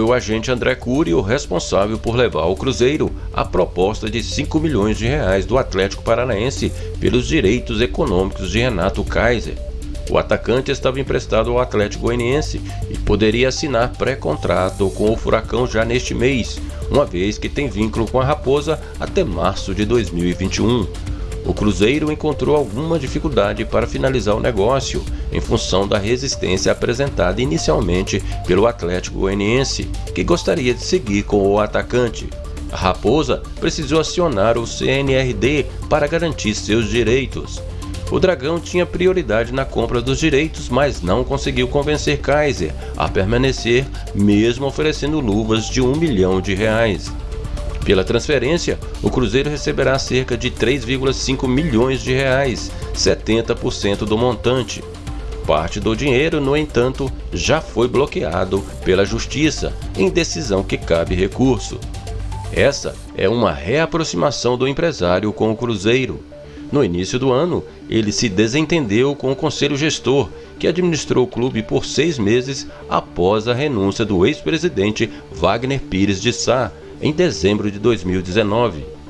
o agente André Cury o responsável por levar ao Cruzeiro a proposta de 5 milhões de reais do Atlético Paranaense pelos direitos econômicos de Renato Kaiser. O atacante estava emprestado ao Atlético Goianiense e poderia assinar pré-contrato com o Furacão já neste mês, uma vez que tem vínculo com a Raposa até março de 2021. O Cruzeiro encontrou alguma dificuldade para finalizar o negócio, em função da resistência apresentada inicialmente pelo Atlético Goianiense, que gostaria de seguir com o atacante. A Raposa precisou acionar o CNRD para garantir seus direitos. O Dragão tinha prioridade na compra dos direitos, mas não conseguiu convencer Kaiser a permanecer, mesmo oferecendo luvas de um milhão de reais. Pela transferência, o Cruzeiro receberá cerca de 3,5 milhões de reais, 70% do montante. Parte do dinheiro, no entanto, já foi bloqueado pela Justiça, em decisão que cabe recurso. Essa é uma reaproximação do empresário com o Cruzeiro. No início do ano, ele se desentendeu com o conselho gestor, que administrou o clube por seis meses após a renúncia do ex-presidente Wagner Pires de Sá, em dezembro de 2019.